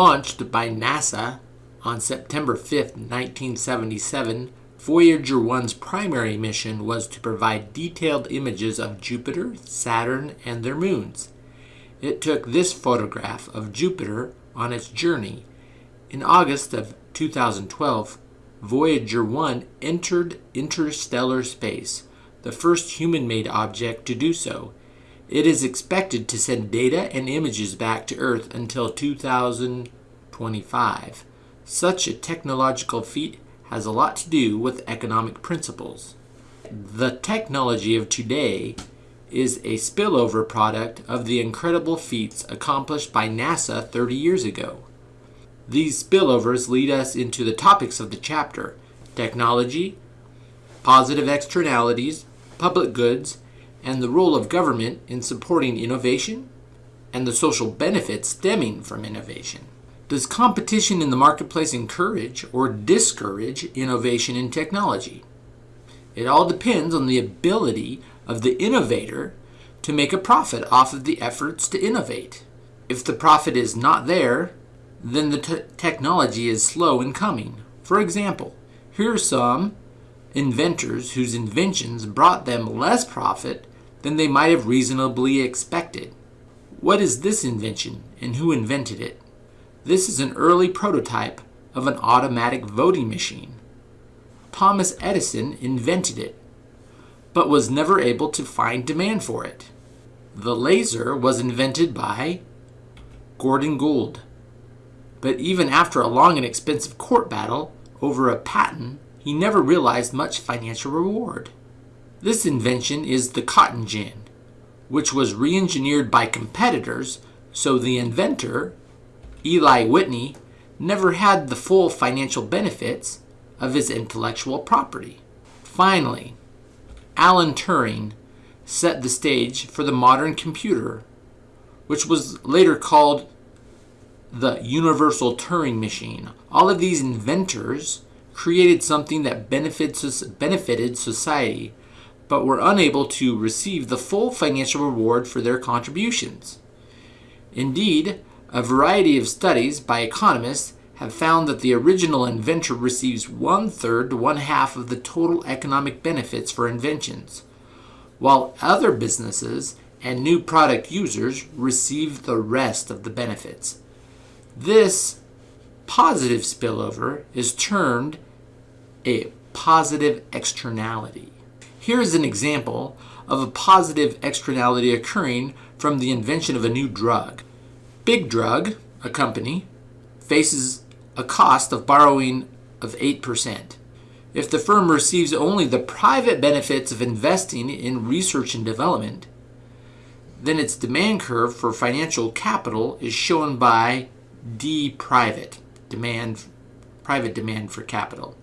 Launched by NASA on September 5, 1977, Voyager 1's primary mission was to provide detailed images of Jupiter, Saturn, and their moons. It took this photograph of Jupiter on its journey. In August of 2012, Voyager 1 entered interstellar space, the first human made object to do so. It is expected to send data and images back to Earth until 2025. Such a technological feat has a lot to do with economic principles. The technology of today is a spillover product of the incredible feats accomplished by NASA 30 years ago. These spillovers lead us into the topics of the chapter technology, positive externalities, public goods, and the role of government in supporting innovation and the social benefits stemming from innovation. Does competition in the marketplace encourage or discourage innovation in technology? It all depends on the ability of the innovator to make a profit off of the efforts to innovate. If the profit is not there, then the technology is slow in coming. For example, here are some inventors whose inventions brought them less profit than they might have reasonably expected. What is this invention and who invented it? This is an early prototype of an automatic voting machine. Thomas Edison invented it, but was never able to find demand for it. The laser was invented by Gordon Gould. But even after a long and expensive court battle over a patent, he never realized much financial reward. This invention is the cotton gin, which was re engineered by competitors so the inventor, Eli Whitney, never had the full financial benefits of his intellectual property. Finally, Alan Turing set the stage for the modern computer, which was later called the Universal Turing Machine. All of these inventors created something that benefits, benefited society, but were unable to receive the full financial reward for their contributions. Indeed, a variety of studies by economists have found that the original inventor receives one third to one half of the total economic benefits for inventions, while other businesses and new product users receive the rest of the benefits. This positive spillover is termed a positive externality. Here is an example of a positive externality occurring from the invention of a new drug. Big Drug, a company, faces a cost of borrowing of 8%. If the firm receives only the private benefits of investing in research and development, then its demand curve for financial capital is shown by D private demand private demand for capital.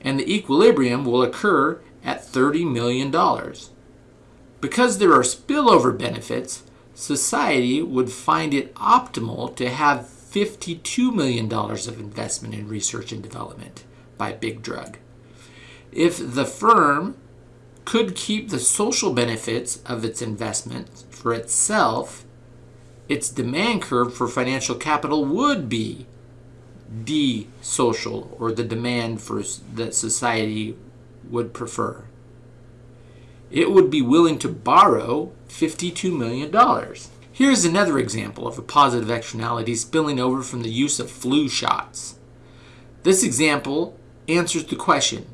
And the equilibrium will occur at $30 million. Because there are spillover benefits, society would find it optimal to have $52 million of investment in research and development by Big Drug. If the firm could keep the social benefits of its investment for itself its demand curve for financial capital would be D social or the demand for that society would prefer. It would be willing to borrow $52 million. Here's another example of a positive externality spilling over from the use of flu shots. This example answers the question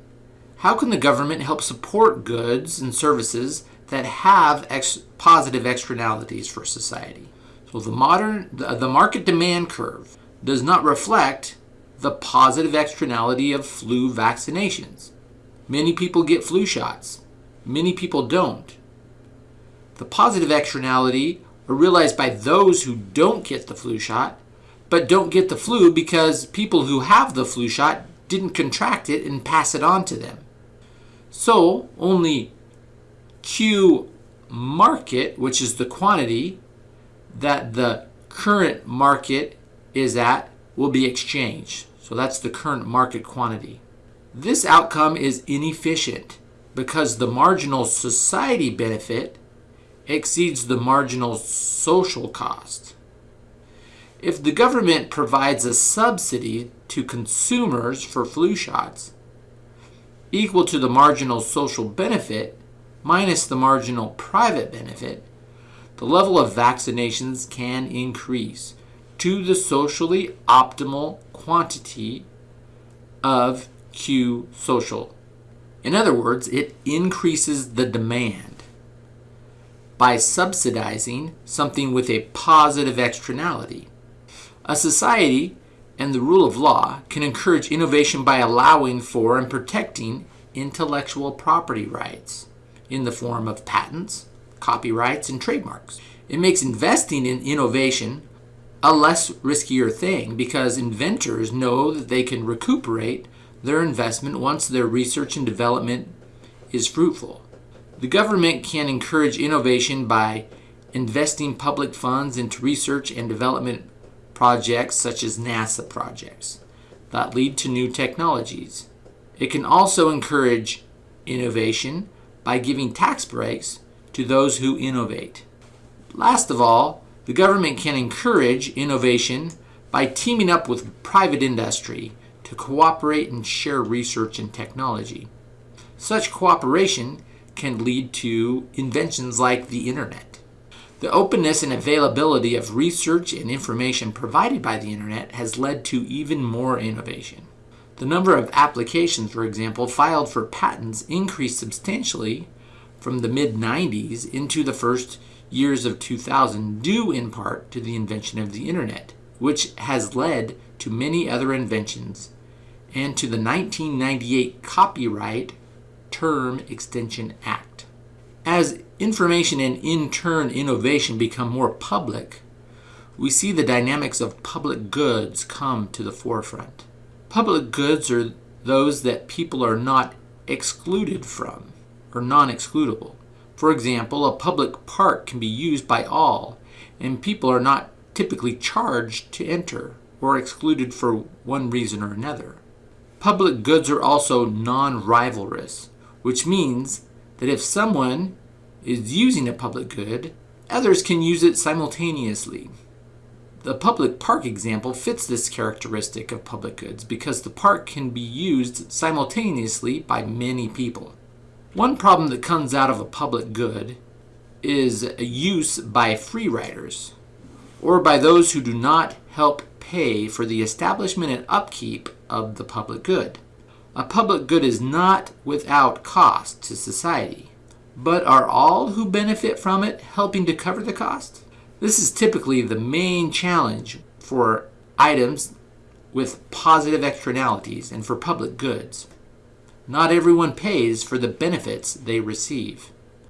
how can the government help support goods and services that have ex- positive externalities for society? So the modern the, the market demand curve does not reflect the positive externality of flu vaccinations. Many people get flu shots. Many people don't. The positive externality are realized by those who don't get the flu shot, but don't get the flu because people who have the flu shot didn't contract it and pass it on to them. So only Q market, which is the quantity, that the current market is at will be exchanged. So that's the current market quantity. This outcome is inefficient because the marginal society benefit exceeds the marginal social cost. If the government provides a subsidy to consumers for flu shots equal to the marginal social benefit minus the marginal private benefit, the level of vaccinations can increase to the socially optimal quantity of Q social. In other words, it increases the demand by subsidizing something with a positive externality. A society and the rule of law can encourage innovation by allowing for and protecting intellectual property rights in the form of patents, copyrights, and trademarks. It makes investing in innovation a less riskier thing because inventors know that they can recuperate their investment once their research and development is fruitful. The government can encourage innovation by investing public funds into research and development projects such as NASA projects that lead to new technologies. It can also encourage innovation by giving tax breaks to those who innovate. Last of all, the government can encourage innovation by teaming up with private industry to cooperate and share research and technology. Such cooperation can lead to inventions like the internet. The openness and availability of research and information provided by the internet has led to even more innovation. The number of applications, for example, filed for patents increased substantially from the mid 90s into the first years of 2000, due in part to the invention of the internet, which has led to many other inventions and to the 1998 Copyright Term Extension Act. As information and in turn innovation become more public, we see the dynamics of public goods come to the forefront. Public goods are those that people are not excluded from or non excludable. For example, a public park can be used by all, and people are not typically charged to enter or excluded for one reason or another. Public goods are also non rivalrous, which means that if someone is using a public good, others can use it simultaneously. The public park example fits this characteristic of public goods because the park can be used simultaneously by many people. One problem that comes out of a public good is a use by free riders or by those who do not help pay for the establishment and upkeep of the public good. A public good is not without cost to society, but are all who benefit from it helping to cover the cost? This is typically the main challenge for items with positive externalities and for public goods. Not everyone pays for the benefits they receive.